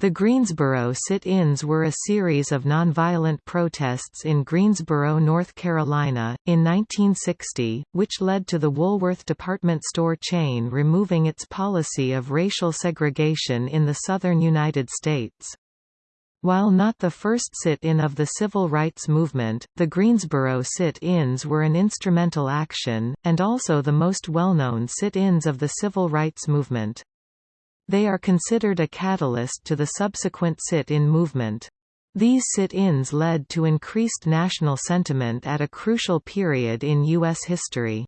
The Greensboro sit-ins were a series of nonviolent protests in Greensboro, North Carolina, in 1960, which led to the Woolworth department store chain removing its policy of racial segregation in the southern United States. While not the first sit-in of the civil rights movement, the Greensboro sit-ins were an instrumental action, and also the most well-known sit-ins of the civil rights movement. They are considered a catalyst to the subsequent sit-in movement. These sit-ins led to increased national sentiment at a crucial period in U.S. history.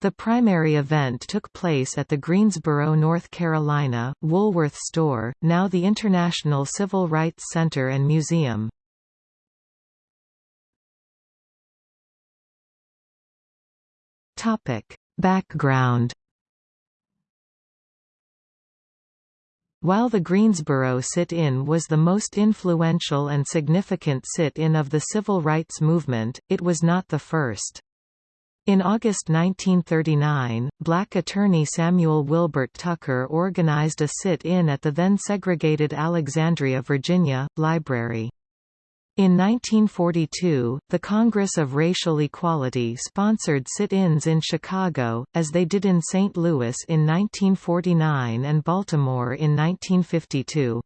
The primary event took place at the Greensboro, North Carolina, Woolworth store, now the International Civil Rights Center and Museum. Background While the Greensboro sit-in was the most influential and significant sit-in of the civil rights movement, it was not the first. In August 1939, black attorney Samuel Wilbert Tucker organized a sit-in at the then segregated Alexandria, Virginia, library. In 1942, the Congress of Racial Equality sponsored sit-ins in Chicago, as they did in St. Louis in 1949 and Baltimore in 1952.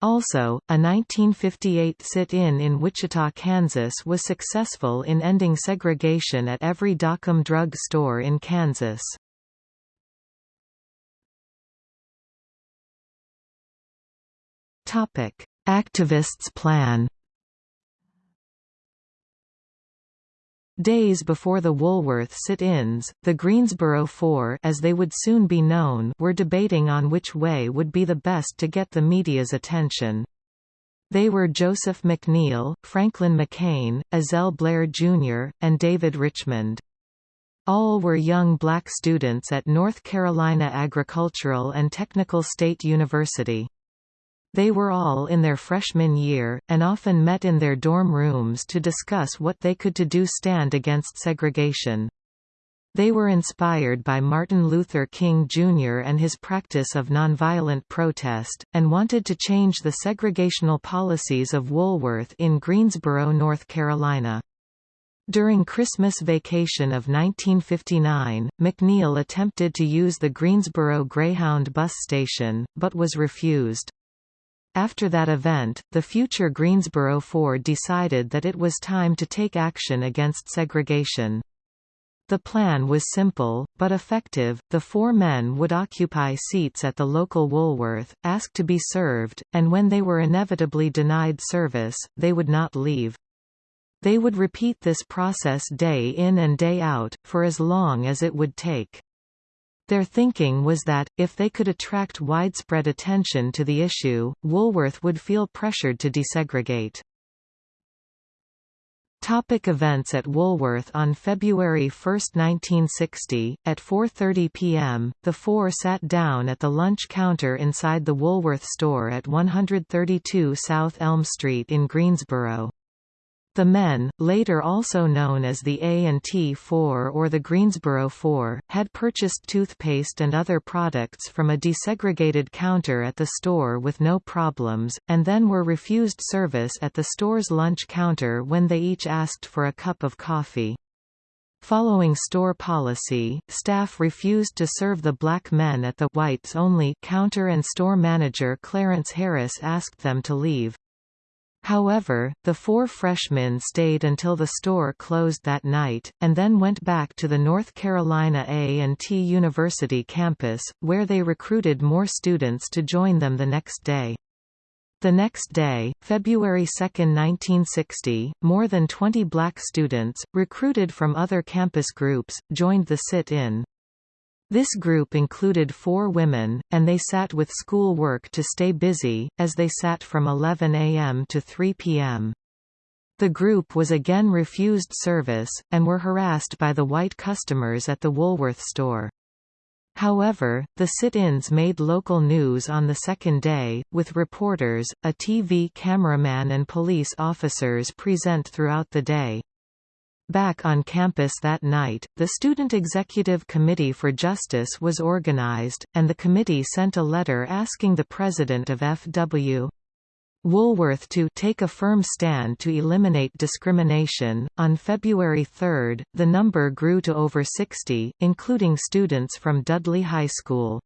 Also, a 1958 sit-in in Wichita, Kansas was successful in ending segregation at every Dockum drug store in Kansas. Activists' plan Days before the Woolworth sit-ins, the Greensboro Four as they would soon be known were debating on which way would be the best to get the media's attention. They were Joseph McNeil, Franklin McCain, Ezell Blair Jr., and David Richmond. All were young black students at North Carolina Agricultural and Technical State University. They were all in their freshman year, and often met in their dorm rooms to discuss what they could to do stand against segregation. They were inspired by Martin Luther King Jr. and his practice of nonviolent protest, and wanted to change the segregational policies of Woolworth in Greensboro, North Carolina. During Christmas vacation of 1959, McNeil attempted to use the Greensboro Greyhound bus station, but was refused. After that event, the future Greensboro Four decided that it was time to take action against segregation. The plan was simple, but effective. The four men would occupy seats at the local Woolworth, ask to be served, and when they were inevitably denied service, they would not leave. They would repeat this process day in and day out, for as long as it would take. Their thinking was that, if they could attract widespread attention to the issue, Woolworth would feel pressured to desegregate. Topic events at Woolworth On February 1, 1960, at 4.30 p.m., the four sat down at the lunch counter inside the Woolworth store at 132 South Elm Street in Greensboro. The men, later also known as the A&T Four or the Greensboro Four, had purchased toothpaste and other products from a desegregated counter at the store with no problems, and then were refused service at the store's lunch counter when they each asked for a cup of coffee. Following store policy, staff refused to serve the black men at the whites-only counter and store manager Clarence Harris asked them to leave. However, the four freshmen stayed until the store closed that night, and then went back to the North Carolina A&T University campus, where they recruited more students to join them the next day. The next day, February 2, 1960, more than 20 black students, recruited from other campus groups, joined the sit-in. This group included four women, and they sat with school work to stay busy, as they sat from 11 a.m. to 3 p.m. The group was again refused service, and were harassed by the white customers at the Woolworth store. However, the sit-ins made local news on the second day, with reporters, a TV cameraman and police officers present throughout the day. Back on campus that night, the Student Executive Committee for Justice was organized, and the committee sent a letter asking the president of F.W. Woolworth to take a firm stand to eliminate discrimination. On February 3, the number grew to over 60, including students from Dudley High School.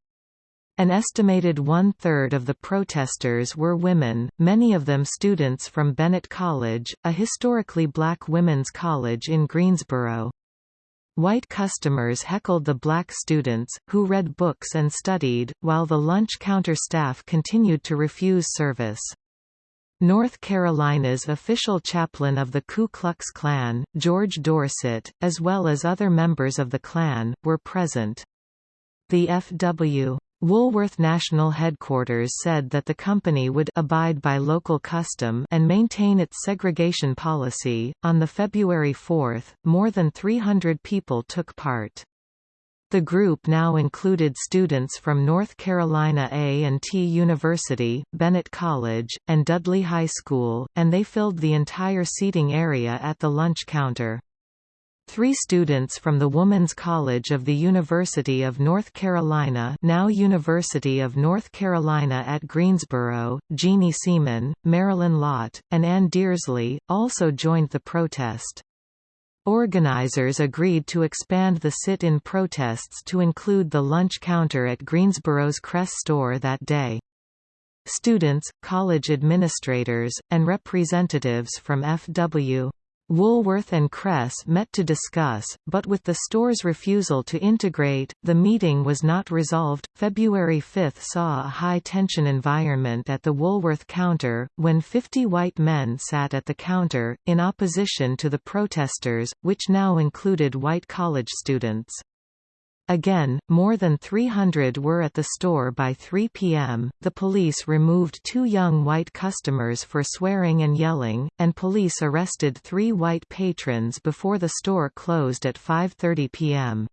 An estimated one-third of the protesters were women, many of them students from Bennett College, a historically black women's college in Greensboro. White customers heckled the black students, who read books and studied, while the lunch counter staff continued to refuse service. North Carolina's official chaplain of the Ku Klux Klan, George Dorsett, as well as other members of the Klan, were present. The F.W. Woolworth National Headquarters said that the company would abide by local custom and maintain its segregation policy. On the February 4, more than 300 people took part. The group now included students from North Carolina A&T University, Bennett College, and Dudley High School, and they filled the entire seating area at the lunch counter. Three students from the Woman's College of the University of North Carolina now University of North Carolina at Greensboro, Jeannie Seaman, Marilyn Lott, and Ann Dearsley, also joined the protest. Organizers agreed to expand the sit-in protests to include the lunch counter at Greensboro's Kress store that day. Students, college administrators, and representatives from F.W. Woolworth and Kress met to discuss, but with the store's refusal to integrate, the meeting was not resolved. February 5 saw a high tension environment at the Woolworth counter, when 50 white men sat at the counter, in opposition to the protesters, which now included white college students. Again, more than 300 were at the store by 3 p.m. The police removed two young white customers for swearing and yelling, and police arrested three white patrons before the store closed at 5.30 p.m.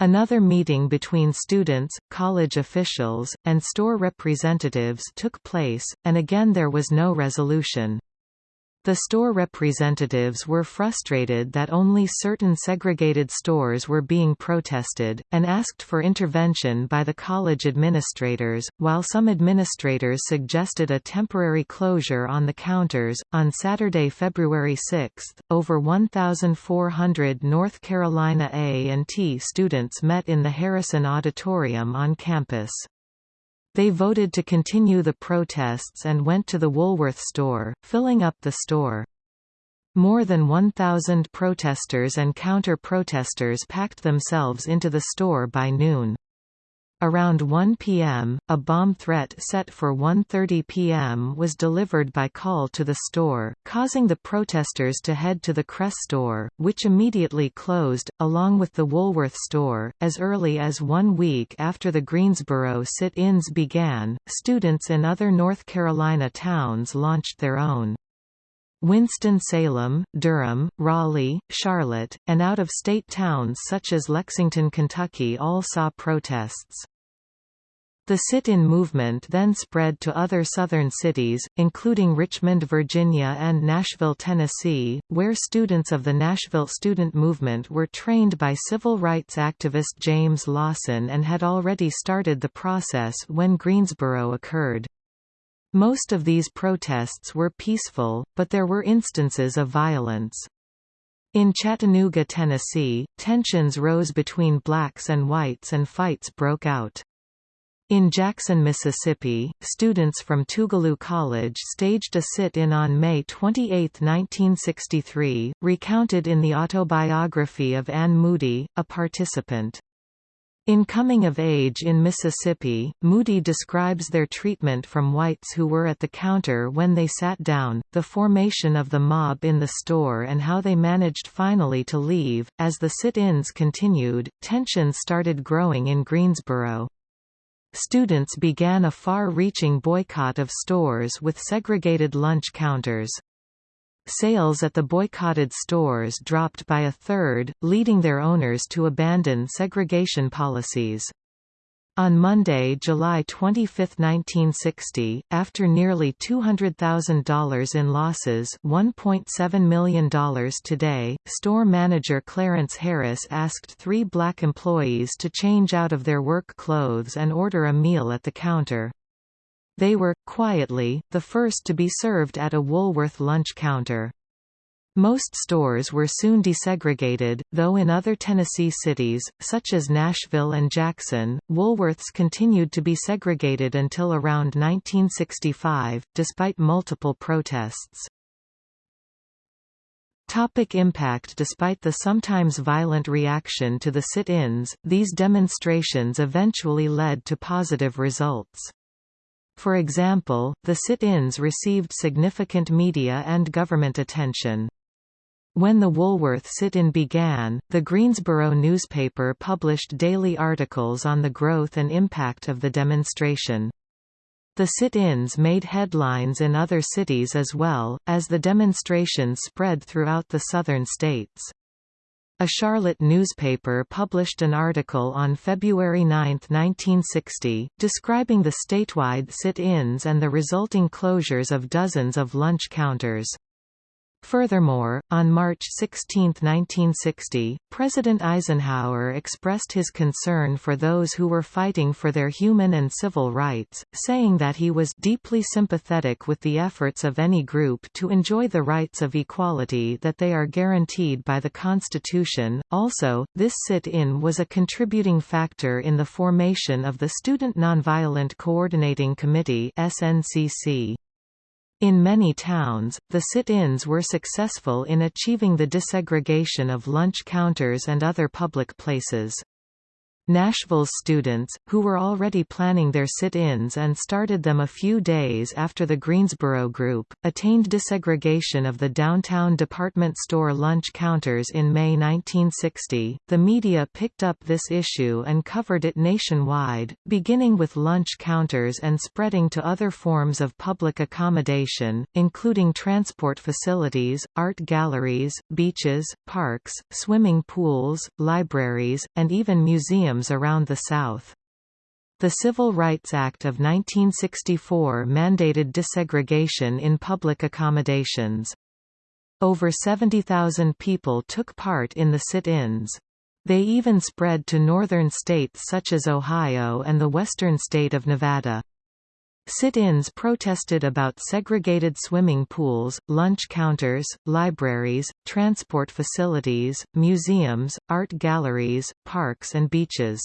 Another meeting between students, college officials, and store representatives took place, and again there was no resolution. The store representatives were frustrated that only certain segregated stores were being protested, and asked for intervention by the college administrators, while some administrators suggested a temporary closure on the counters. On Saturday, February 6, over 1,400 North Carolina A&T students met in the Harrison Auditorium on campus. They voted to continue the protests and went to the Woolworth store, filling up the store. More than 1,000 protesters and counter-protesters packed themselves into the store by noon. Around 1 p.m., a bomb threat set for 1.30 p.m. was delivered by call to the store, causing the protesters to head to the Kress store, which immediately closed, along with the Woolworth store. As early as one week after the Greensboro sit-ins began, students in other North Carolina towns launched their own. Winston-Salem, Durham, Raleigh, Charlotte, and out-of-state towns such as Lexington, Kentucky all saw protests. The sit-in movement then spread to other southern cities, including Richmond, Virginia and Nashville, Tennessee, where students of the Nashville student movement were trained by civil rights activist James Lawson and had already started the process when Greensboro occurred. Most of these protests were peaceful, but there were instances of violence. In Chattanooga, Tennessee, tensions rose between blacks and whites and fights broke out. In Jackson, Mississippi, students from Tougaloo College staged a sit-in on May 28, 1963, recounted in the autobiography of Anne Moody, a participant. In Coming of Age in Mississippi, Moody describes their treatment from whites who were at the counter when they sat down, the formation of the mob in the store and how they managed finally to leave. As the sit-ins continued, tensions started growing in Greensboro. Students began a far-reaching boycott of stores with segregated lunch counters. Sales at the boycotted stores dropped by a third, leading their owners to abandon segregation policies. On Monday, July 25, 1960, after nearly $200,000 in losses $1.7 million today, store manager Clarence Harris asked three black employees to change out of their work clothes and order a meal at the counter. They were, quietly, the first to be served at a Woolworth lunch counter. Most stores were soon desegregated, though in other Tennessee cities, such as Nashville and Jackson, Woolworths continued to be segregated until around 1965, despite multiple protests. Topic impact Despite the sometimes violent reaction to the sit-ins, these demonstrations eventually led to positive results. For example, the sit-ins received significant media and government attention. When the Woolworth sit-in began, the Greensboro newspaper published daily articles on the growth and impact of the demonstration. The sit-ins made headlines in other cities as well, as the demonstrations spread throughout the southern states. A Charlotte newspaper published an article on February 9, 1960, describing the statewide sit-ins and the resulting closures of dozens of lunch counters. Furthermore, on March 16, 1960, President Eisenhower expressed his concern for those who were fighting for their human and civil rights, saying that he was deeply sympathetic with the efforts of any group to enjoy the rights of equality that they are guaranteed by the Constitution. Also, this sit-in was a contributing factor in the formation of the Student Nonviolent Coordinating Committee (SNCC). In many towns, the sit-ins were successful in achieving the desegregation of lunch counters and other public places. Nashville's students, who were already planning their sit-ins and started them a few days after the Greensboro group, attained desegregation of the downtown department store lunch counters in May 1960. The media picked up this issue and covered it nationwide, beginning with lunch counters and spreading to other forms of public accommodation, including transport facilities, art galleries, beaches, parks, swimming pools, libraries, and even museums around the South. The Civil Rights Act of 1964 mandated desegregation in public accommodations. Over 70,000 people took part in the sit-ins. They even spread to northern states such as Ohio and the western state of Nevada. Sit-ins protested about segregated swimming pools, lunch counters, libraries, transport facilities, museums, art galleries, parks and beaches.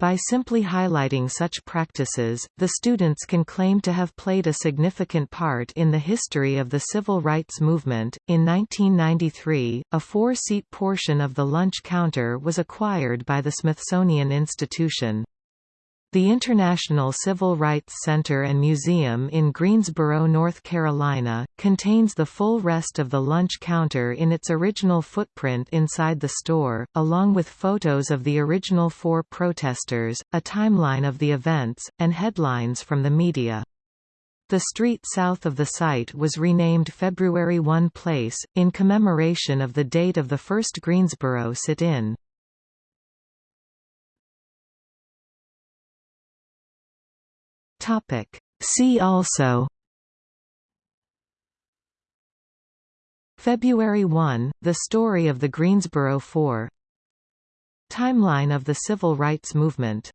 By simply highlighting such practices, the students can claim to have played a significant part in the history of the civil rights movement. In 1993, a four seat portion of the lunch counter was acquired by the Smithsonian Institution. The International Civil Rights Center and Museum in Greensboro, North Carolina, contains the full rest of the lunch counter in its original footprint inside the store, along with photos of the original four protesters, a timeline of the events, and headlines from the media. The street south of the site was renamed February 1 Place, in commemoration of the date of the first Greensboro sit-in. Topic. See also February 1, the story of the Greensboro Four Timeline of the Civil Rights Movement